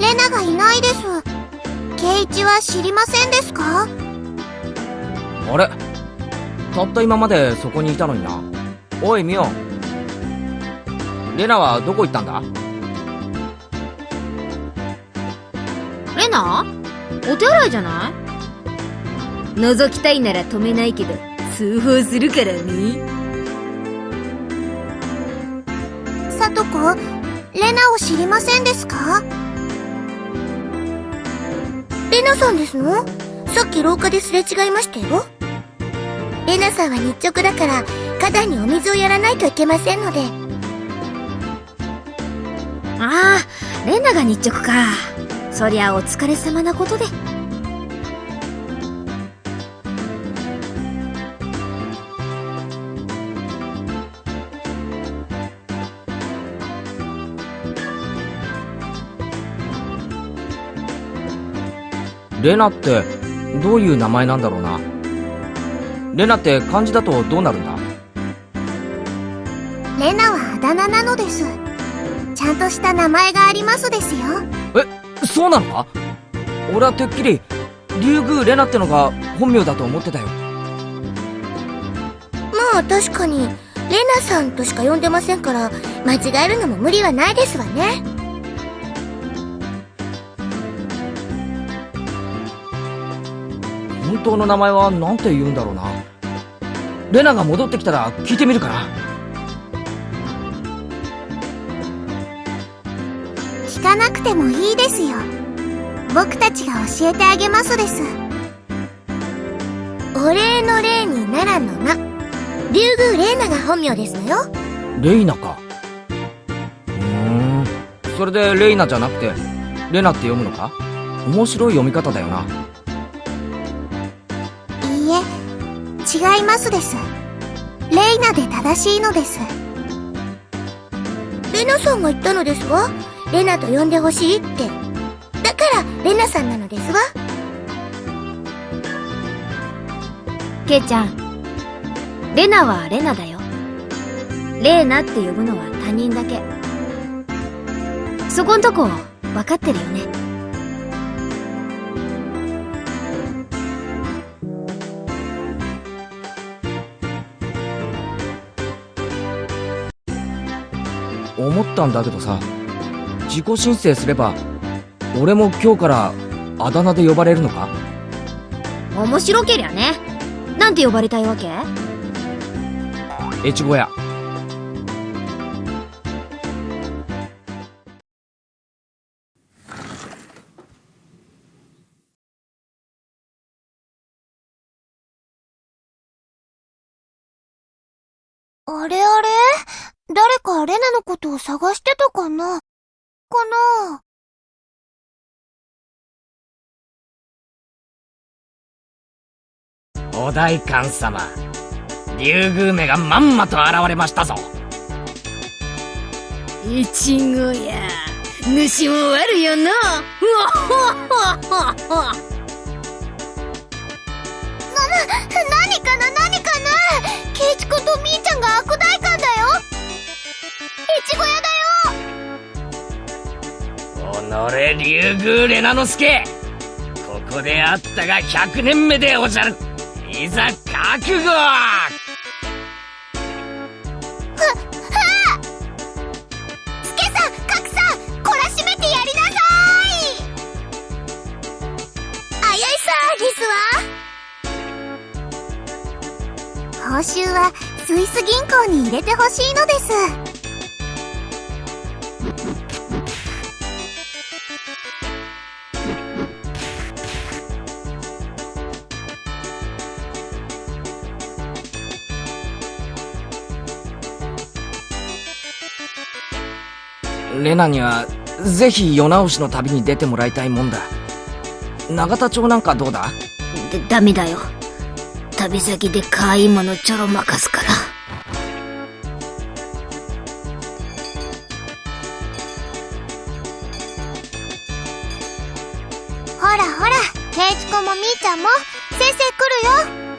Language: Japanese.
レナがいないです。ケイチは知りませんですか？あれ？たった今までそこにいたのにな。おいミオ。レナはどこ行ったんだ？レナ？お手洗いじゃない？覗きたいなら止めないけど通報するからね。さとこレナを知りませんですか？レナさんですの？さっき廊下ですれ違いましたよ。レナさんは日直だから花壇にお水をやらないといけませんので。ああレナが日直か。そりゃお疲れ様なことで。レナってどういう名前なんだろうな。レナって漢字だとどうなるんだ？レナはあだ名なのです。ちゃんとした名前がありますですよ。えそうなの？か俺はてっきり竜宮レナってのが本名だと思ってたよ。まあ確かにレナさんとしか呼んでませんから間違えるのも無理はないですわね本当の名前は何て言うんだろうな。レナが戻ってきたら聞いてみるかな聞かなくてもいいですよ。僕たちが教えてあげますです。お礼の礼に奈良の名竜宮レイナが本名ですのよ。レイナか。ふーん。それでレイナじゃなくてレナって読むのか？面白い読み方だよなえ違いますです。レイナで正しいのです。レナさんが言ったのですわ。レナと呼んでほしいって。だからレナさんなのですわ。ケイちゃん。レナはレナだよ。レーナって呼ぶのは他人だけ。そこんとこ分かってるよね思ったんだけどさ自己申請すれば俺も今日からあだ名で呼ばれるのか？面白けりゃね。なんて呼ばれたいわけ？越後屋。あれあれ？誰かレナのことを探してたかな？かな？お代官様竜宮めがまんまと現れましたぞ。いちごや主も悪よなだよ己竜宮レナの助ここであったが100年目でおじゃる。いざ覚悟。スケさんカクさん懲らしめてやりなさいあやいさですわ報酬はスイス銀行に入れてほしいのですレナにはぜひ世直しの旅に出てもらいたいもんだ。永田町なんかどうだ？でダメだよ。旅先で可愛いものちょろまかすから。ほらほらケイチ君もみーちゃんも先生来るよ